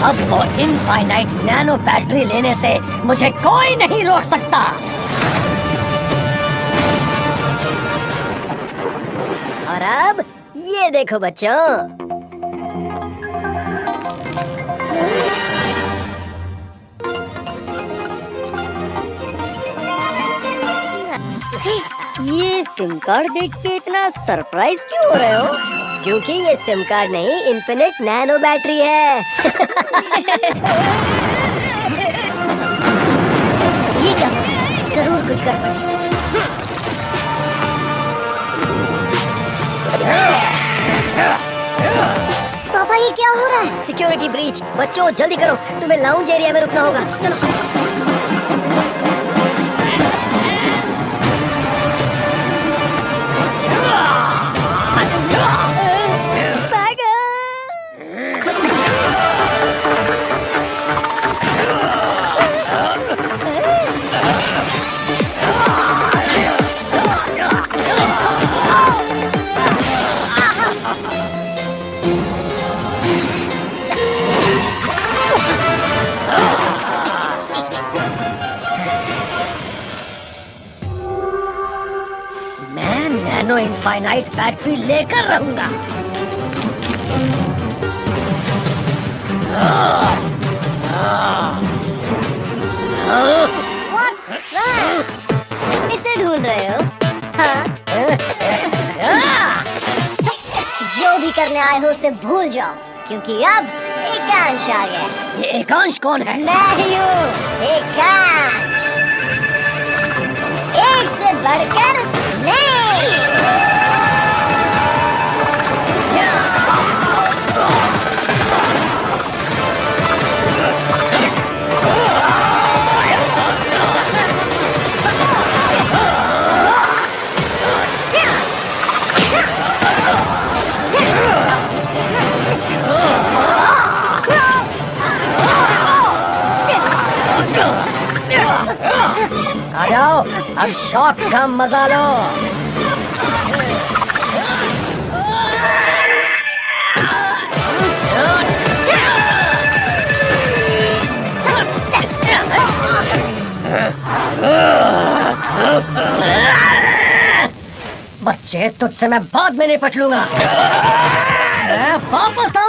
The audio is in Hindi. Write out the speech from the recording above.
इनफाइनाइट नैनो बैटरी लेने से मुझे कोई नहीं रोक सकता। और अब ये देखो बच्चों। ये सिम कार्ड देख के इतना सरप्राइज़ क्यों हो रहे हो? क्योंकि ये सिम कार्ड नहीं इन्फिनिट नैनो बैटरी है। ये क्या? ज़रूर कुछ कर पाए पापा, ये क्या हो रहा है? सिक्योरिटी ब्रीच बच्चों, जल्दी करो। तुम्हें लाउंज एरिया में रुकना होगा। चलो। नैनो इनफाइनाइट बैटरी लेकर रहूँगा। करने आए हो उसे भूल जाओ क्योंकि अब एकांश आ गया। ये एकांश कौन है? मैं ही हूँ एकांश। एक से बढ़कर आ जाओ अब शौक का मज़ा लो बच्चे, तुझसे मैं बाद में निपट लूँगा। वापस आऊँगा।